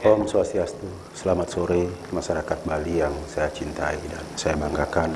Om Swastiastu, selamat sore masyarakat Bali yang saya cintai dan saya banggakan.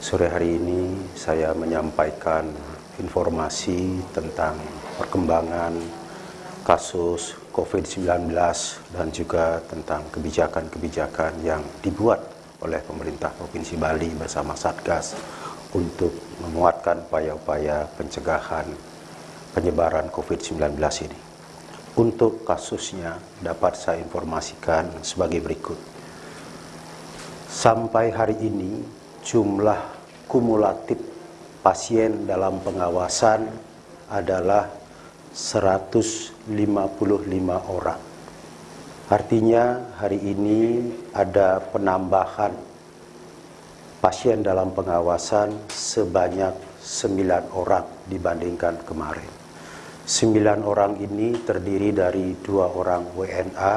Sore hari ini saya menyampaikan informasi tentang perkembangan kasus COVID-19 dan juga tentang kebijakan-kebijakan yang dibuat oleh pemerintah Provinsi Bali bersama Satgas untuk menguatkan upaya-upaya pencegahan penyebaran COVID-19 ini. Untuk kasusnya dapat saya informasikan sebagai berikut. Sampai hari ini jumlah kumulatif pasien dalam pengawasan adalah 155 orang. Artinya hari ini ada penambahan pasien dalam pengawasan sebanyak 9 orang dibandingkan kemarin. Sembilan orang ini terdiri dari dua orang WNA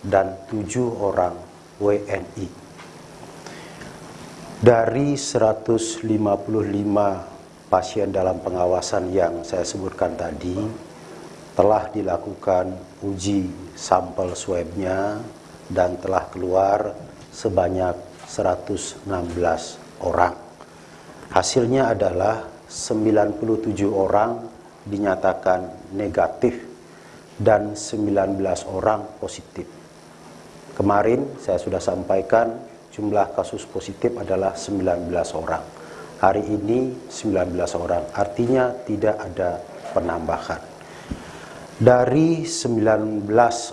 dan tujuh orang WNI. Dari 155 pasien dalam pengawasan yang saya sebutkan tadi, telah dilakukan uji sampel swabnya dan telah keluar sebanyak 116 orang. Hasilnya adalah 97 orang dinyatakan negatif dan 19 orang positif. Kemarin saya sudah sampaikan jumlah kasus positif adalah 19 orang. Hari ini 19 orang, artinya tidak ada penambahan. Dari 19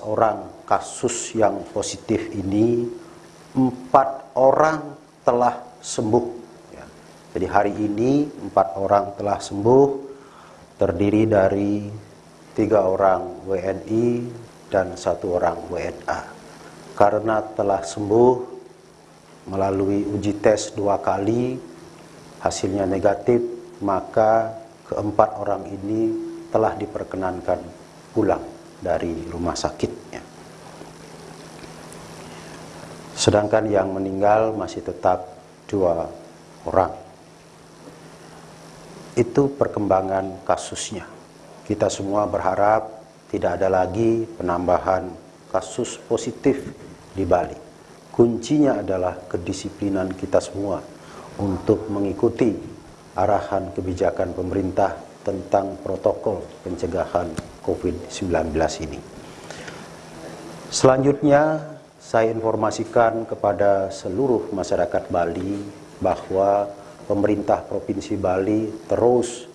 orang kasus yang positif ini, empat orang telah sembuh. Ya. Jadi hari ini empat orang telah sembuh, terdiri dari tiga orang WNI dan satu orang WNA. Karena telah sembuh melalui uji tes dua kali, hasilnya negatif, maka keempat orang ini telah diperkenankan pulang dari rumah sakitnya. Sedangkan yang meninggal masih tetap dua orang itu perkembangan kasusnya. Kita semua berharap tidak ada lagi penambahan kasus positif di Bali. Kuncinya adalah kedisiplinan kita semua untuk mengikuti arahan kebijakan pemerintah tentang protokol pencegahan COVID-19 ini. Selanjutnya, saya informasikan kepada seluruh masyarakat Bali bahwa pemerintah Provinsi Bali terus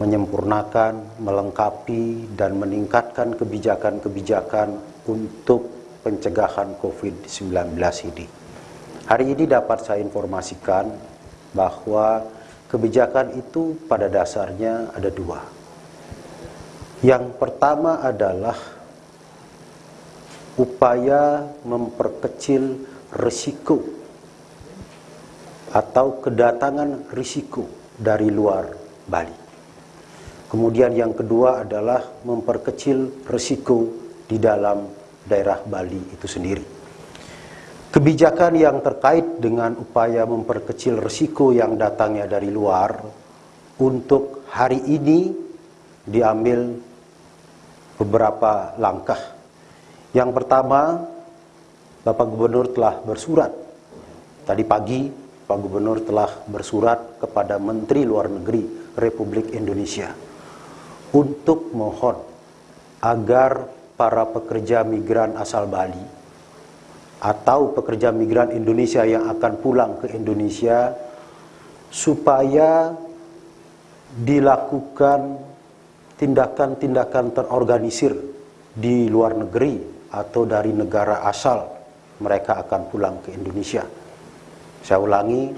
menyempurnakan, melengkapi, dan meningkatkan kebijakan-kebijakan untuk pencegahan COVID-19 ini. Hari ini dapat saya informasikan bahwa kebijakan itu pada dasarnya ada dua. Yang pertama adalah upaya memperkecil risiko atau kedatangan risiko dari luar Bali. Kemudian yang kedua adalah memperkecil risiko di dalam daerah Bali itu sendiri. Kebijakan yang terkait dengan upaya memperkecil risiko yang datangnya dari luar untuk hari ini diambil beberapa langkah. Yang pertama, Bapak Gubernur telah bersurat tadi pagi Pak Gubernur telah bersurat kepada Menteri Luar Negeri Republik Indonesia untuk mohon agar para pekerja migran asal Bali atau pekerja migran Indonesia yang akan pulang ke Indonesia supaya dilakukan tindakan-tindakan terorganisir di luar negeri atau dari negara asal mereka akan pulang ke Indonesia saya ulangi,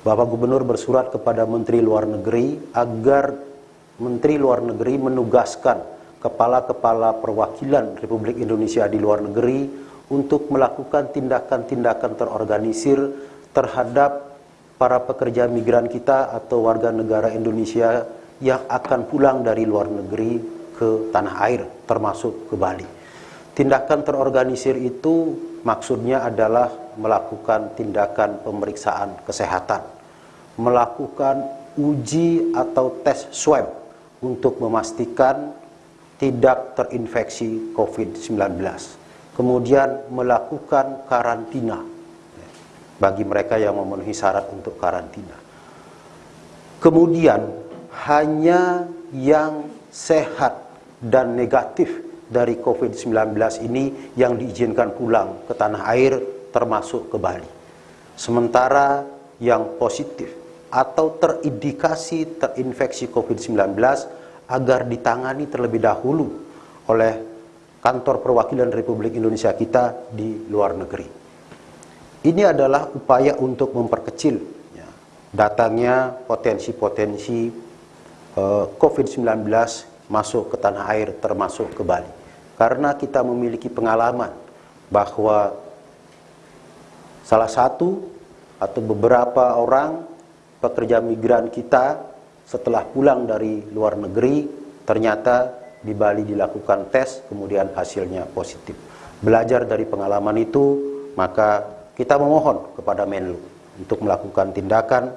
Bapak Gubernur bersurat kepada Menteri Luar Negeri agar Menteri Luar Negeri menugaskan kepala-kepala perwakilan Republik Indonesia di luar negeri untuk melakukan tindakan-tindakan terorganisir terhadap para pekerja migran kita atau warga negara Indonesia yang akan pulang dari luar negeri ke tanah air, termasuk ke Bali. Tindakan terorganisir itu maksudnya adalah melakukan tindakan pemeriksaan kesehatan, melakukan uji atau tes swab untuk memastikan tidak terinfeksi COVID-19. Kemudian melakukan karantina bagi mereka yang memenuhi syarat untuk karantina. Kemudian hanya yang sehat dan negatif dari COVID-19 ini yang diizinkan pulang ke tanah air termasuk ke Bali. Sementara yang positif atau terindikasi terinfeksi COVID-19 agar ditangani terlebih dahulu oleh kantor perwakilan Republik Indonesia kita di luar negeri. Ini adalah upaya untuk memperkecil ya, datangnya potensi-potensi uh, COVID-19 masuk ke tanah air termasuk ke Bali. Karena kita memiliki pengalaman bahwa salah satu atau beberapa orang pekerja migran kita setelah pulang dari luar negeri ternyata di Bali dilakukan tes kemudian hasilnya positif. Belajar dari pengalaman itu maka kita memohon kepada Menlu untuk melakukan tindakan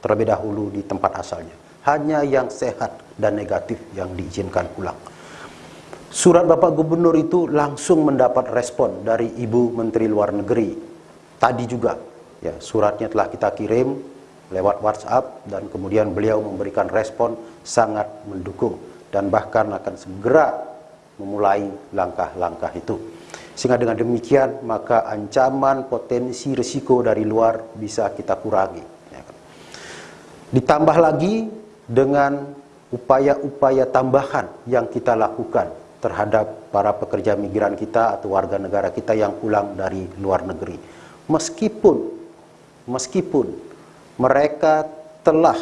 terlebih dahulu di tempat asalnya. Hanya yang sehat dan negatif yang diizinkan pulang. Surat Bapak Gubernur itu langsung mendapat respon dari Ibu Menteri Luar Negeri. Tadi juga ya suratnya telah kita kirim lewat WhatsApp dan kemudian beliau memberikan respon sangat mendukung dan bahkan akan segera memulai langkah-langkah itu. Sehingga dengan demikian maka ancaman potensi risiko dari luar bisa kita kurangi. Ya. Ditambah lagi dengan upaya-upaya tambahan yang kita lakukan terhadap para pekerja migran kita atau warga negara kita yang pulang dari luar negeri. Meskipun meskipun mereka telah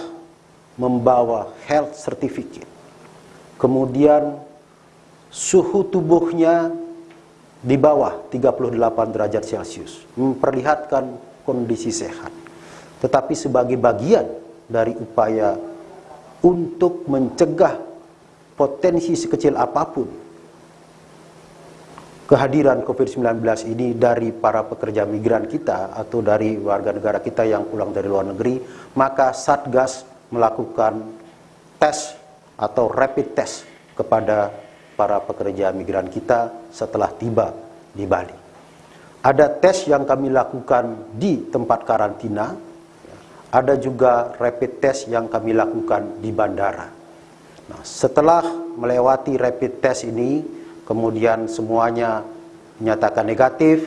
membawa health certificate. Kemudian suhu tubuhnya di bawah 38 derajat Celcius, memperlihatkan kondisi sehat. Tetapi sebagai bagian dari upaya untuk mencegah potensi sekecil apa pun kehadiran COVID-19 ini dari para pekerja migran kita atau dari warga negara kita yang pulang dari luar negeri, maka Satgas melakukan tes atau rapid test kepada para pekerja migran kita setelah tiba di Bali. Ada tes yang kami lakukan di tempat karantina, ada juga rapid test yang kami lakukan di bandara. Nah, setelah melewati rapid test ini, kemudian semuanya menyatakan negatif,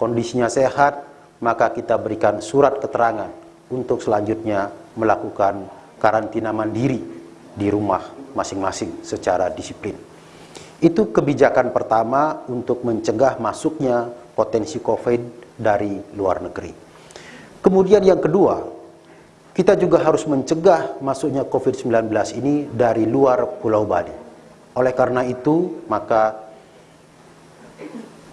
kondisinya sehat, maka kita berikan surat keterangan untuk selanjutnya melakukan karantina mandiri di rumah masing-masing secara disiplin. Itu kebijakan pertama untuk mencegah masuknya potensi COVID dari luar negeri. Kemudian yang kedua, kita juga harus mencegah masuknya COVID-19 ini dari luar Pulau Bali. Oleh karena itu, maka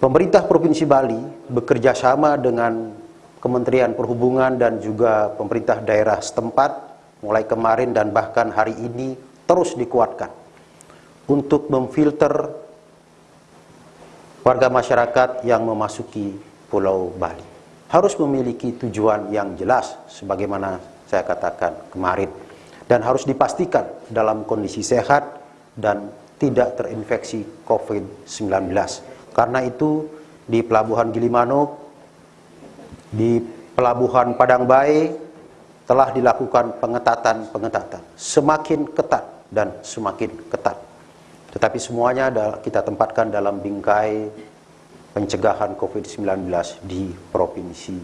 pemerintah Provinsi Bali bekerja sama dengan Kementerian Perhubungan dan juga pemerintah daerah setempat mulai kemarin dan bahkan hari ini terus dikuatkan untuk memfilter warga masyarakat yang memasuki Pulau Bali. Harus memiliki tujuan yang jelas sebagaimana saya katakan kemarin dan harus dipastikan dalam kondisi sehat dan tidak terinfeksi COVID-19. Karena itu di Pelabuhan Gilimanuk, di Pelabuhan Padang Bae telah dilakukan pengetatan-pengetatan. Semakin ketat dan semakin ketat. Tetapi semuanya kita tempatkan dalam bingkai pencegahan COVID-19 di Provinsi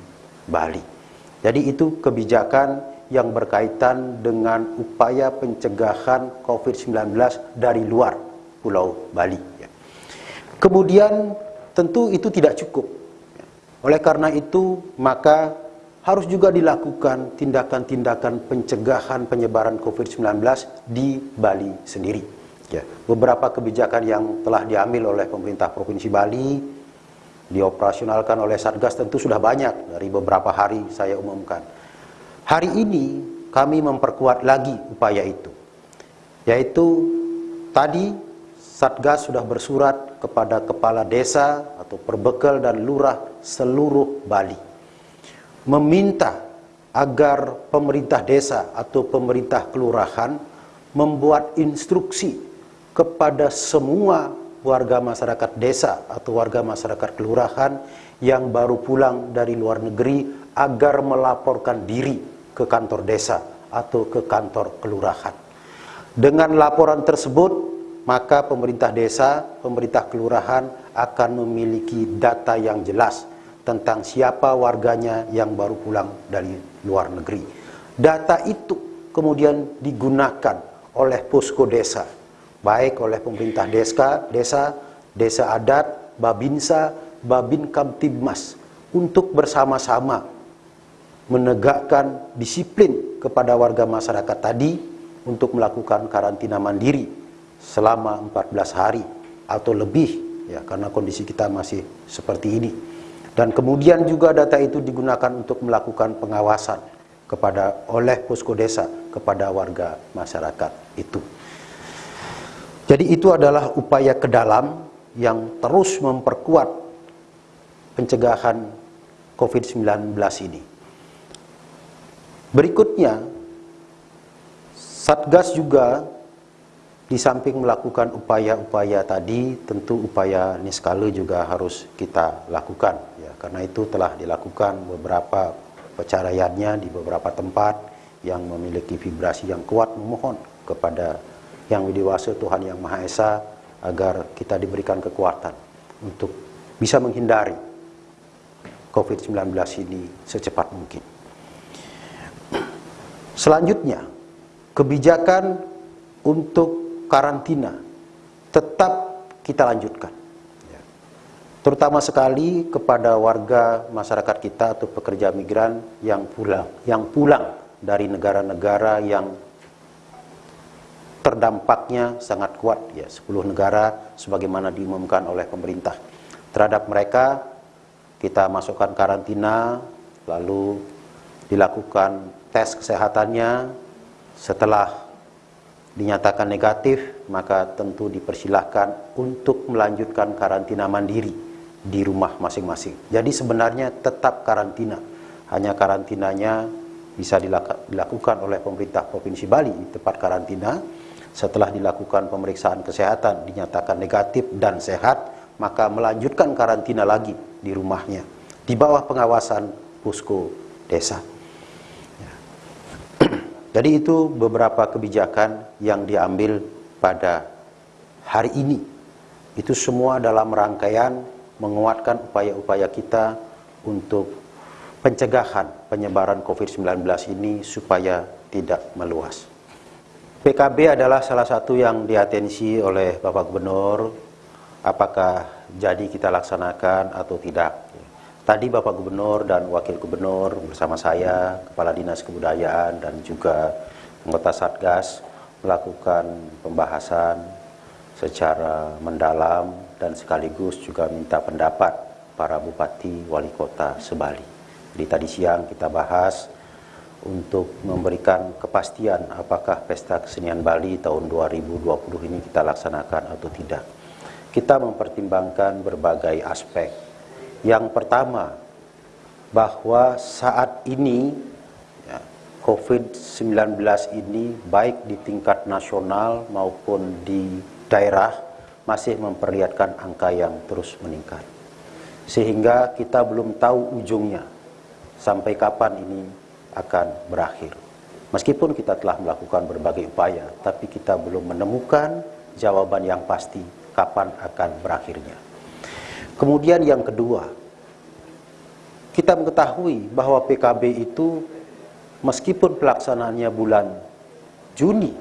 Bali. Jadi itu kebijakan yang berkaitan dengan upaya pencegahan COVID-19 dari luar Pulau Bali. Ya. Kemudian tentu itu tidak cukup. Oleh karena itu maka harus juga dilakukan tindakan-tindakan pencegahan penyebaran COVID-19 di Bali sendiri. Ya, beberapa kebijakan yang telah diambil oleh pemerintah Provinsi Bali dioperasionalkan oleh Satgas tentu sudah banyak dari beberapa hari saya umumkan. Hari ini kami memperkuat lagi upaya itu. Yaitu tadi Satgas sudah bersurat kepada kepala desa atau perbekal dan lurah seluruh Bali. Meminta agar pemerintah desa atau pemerintah kelurahan membuat instruksi kepada semua warga masyarakat desa atau warga masyarakat kelurahan yang baru pulang dari luar negeri agar melaporkan diri ke kantor desa atau ke kantor kelurahan. Dengan laporan tersebut, maka pemerintah desa, pemerintah kelurahan akan memiliki data yang jelas tentang siapa warganya yang baru pulang dari luar negeri. Data itu kemudian digunakan oleh posko desa, baik oleh pemerintah desa, desa, desa adat, babinsa, babin kamtibmas untuk bersama-sama menegakkan disiplin kepada warga masyarakat tadi untuk melakukan karantina mandiri selama 14 hari atau lebih ya karena kondisi kita masih seperti ini. Dan kemudian juga data itu digunakan untuk melakukan pengawasan kepada oleh posko desa kepada warga masyarakat itu. Jadi itu adalah upaya ke dalam yang terus memperkuat pencegahan COVID-19 ini. Berikutnya, Satgas juga di samping melakukan upaya-upaya tadi, tentu upaya niskala juga harus kita lakukan. Ya, karena itu telah dilakukan beberapa pencariannya di beberapa tempat yang memiliki vibrasi yang kuat memohon kepada yang dewasa Tuhan yang Maha Esa agar kita diberikan kekuatan untuk bisa menghindari COVID-19 ini secepat mungkin. Selanjutnya, kebijakan untuk karantina tetap kita lanjutkan. Terutama sekali kepada warga masyarakat kita atau pekerja migran yang pulang yang pulang dari negara-negara yang terdampaknya sangat kuat ya 10 negara sebagaimana diumumkan oleh pemerintah. Terhadap mereka kita masukkan karantina lalu dilakukan tes kesehatannya setelah dinyatakan negatif maka tentu dipersilahkan untuk melanjutkan karantina mandiri di rumah masing-masing. Jadi sebenarnya tetap karantina. Hanya karantinanya bisa dilakukan oleh pemerintah Provinsi Bali tempat karantina. Setelah dilakukan pemeriksaan kesehatan dinyatakan negatif dan sehat, maka melanjutkan karantina lagi di rumahnya di bawah pengawasan pusko desa. Jadi itu beberapa kebijakan yang diambil pada hari ini. Itu semua dalam rangkaian menguatkan upaya-upaya kita untuk pencegahan penyebaran COVID-19 ini supaya tidak meluas. PKB adalah salah satu yang diatensi oleh Bapak Gubernur, apakah jadi kita laksanakan atau tidak. Tadi Bapak Gubernur dan Wakil Gubernur bersama saya, Kepala Dinas Kebudayaan dan juga anggota Satgas melakukan pembahasan secara mendalam dan sekaligus juga minta pendapat para bupati wali kota Sebali. Di tadi siang kita bahas untuk memberikan kepastian apakah pesta kesenian Bali tahun 2020 ini kita laksanakan atau tidak. Kita mempertimbangkan berbagai aspek. Yang pertama, bahwa saat ini ya, COVID-19 ini baik di tingkat nasional maupun di daerah masih memperlihatkan angka yang terus meningkat. Sehingga kita belum tahu ujungnya sampai kapan ini akan berakhir. Meskipun kita telah melakukan berbagai upaya, tapi kita belum menemukan jawaban yang pasti kapan akan berakhirnya. Kemudian yang kedua, kita mengetahui bahwa PKB itu meskipun pelaksanaannya bulan Juni,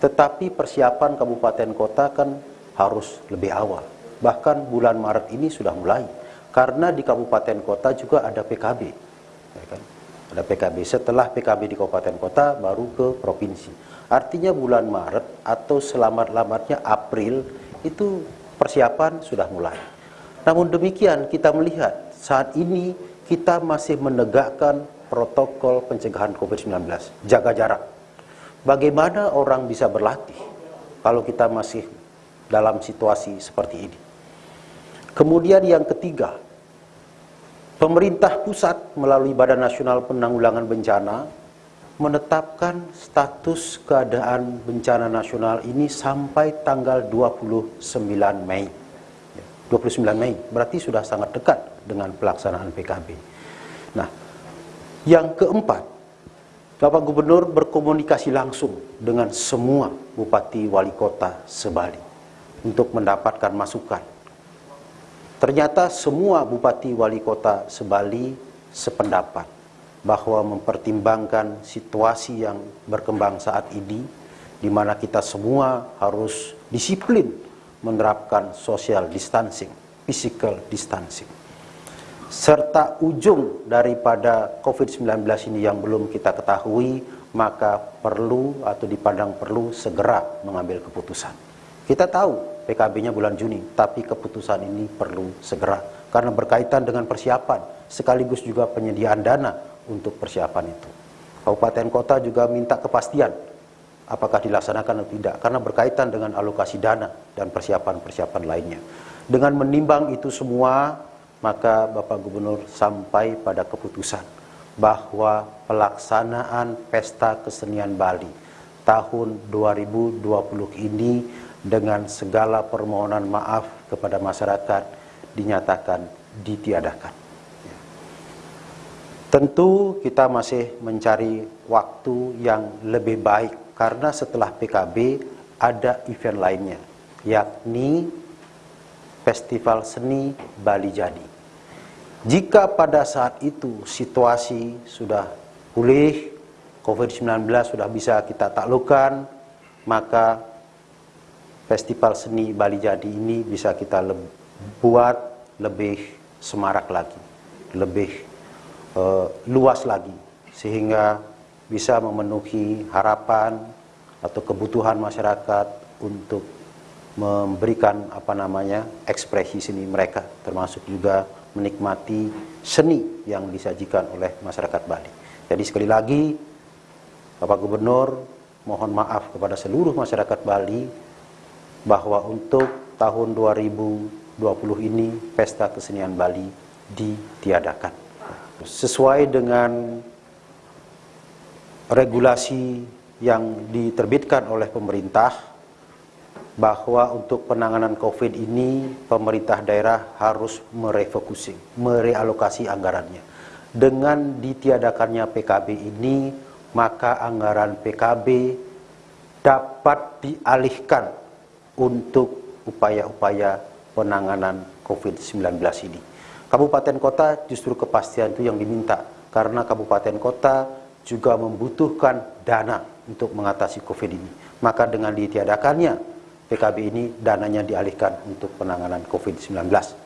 tetapi persiapan kabupaten kota kan harus lebih awal. Bahkan bulan Maret ini sudah mulai. Karena di kabupaten kota juga ada PKB. Ya kan? Ada PKB. Setelah PKB di kabupaten kota baru ke provinsi. Artinya bulan Maret atau selamat-lamatnya April itu persiapan sudah mulai. Namun demikian kita melihat saat ini kita masih menegakkan protokol pencegahan COVID-19. Jaga jarak. Bagaimana orang bisa berlatih kalau kita masih dalam situasi seperti ini. Kemudian yang ketiga, pemerintah pusat melalui Badan Nasional Penanggulangan Bencana menetapkan status keadaan bencana nasional ini sampai tanggal 29 Mei. 29 Mei berarti sudah sangat dekat dengan pelaksanaan PKB. Nah, yang keempat, Bapak Gubernur berkomunikasi langsung dengan semua bupati wali kota sebali untuk mendapatkan masukan. Ternyata semua bupati wali kota sebali sependapat bahwa mempertimbangkan situasi yang berkembang saat ini di mana kita semua harus disiplin menerapkan social distancing, physical distancing. Serta ujung daripada COVID-19 ini yang belum kita ketahui, maka perlu atau dipandang perlu segera mengambil keputusan. Kita tahu PKB-nya bulan Juni, tapi keputusan ini perlu segera karena berkaitan dengan persiapan sekaligus juga penyediaan dana untuk persiapan itu. Kabupaten kota juga minta kepastian apakah dilaksanakan atau tidak karena berkaitan dengan alokasi dana dan persiapan-persiapan lainnya. Dengan menimbang itu semua, maka Bapak Gubernur sampai pada keputusan bahwa pelaksanaan Pesta Kesenian Bali tahun 2020 ini dengan segala permohonan maaf kepada masyarakat dinyatakan ditiadakan. Tentu kita masih mencari waktu yang lebih baik karena setelah PKB ada event lainnya yakni Festival Seni Bali Jadi. Jika pada saat itu situasi sudah pulih, COVID-19 sudah bisa kita taklukkan, maka Festival Seni Bali Jadi ini bisa kita le buat lebih semarak lagi, lebih uh, luas lagi sehingga bisa memenuhi harapan atau kebutuhan masyarakat untuk memberikan apa namanya ekspresi seni mereka termasuk juga menikmati seni yang disajikan oleh masyarakat Bali. Jadi sekali lagi Bapak Gubernur mohon maaf kepada seluruh masyarakat Bali bahwa untuk tahun 2020 ini Pesta Kesenian Bali ditiadakan sesuai dengan regulasi yang diterbitkan oleh pemerintah bahwa untuk penanganan COVID ini pemerintah daerah harus merefocusing, merealokasi anggarannya. Dengan ditiadakannya PKB ini, maka anggaran PKB dapat dialihkan untuk upaya-upaya penanganan COVID-19 ini. Kabupaten kota justru kepastian itu yang diminta karena kabupaten kota juga membutuhkan dana untuk mengatasi COVID ini. Maka dengan ditiadakannya PKB ini dananya dialihkan untuk penanganan COVID-19.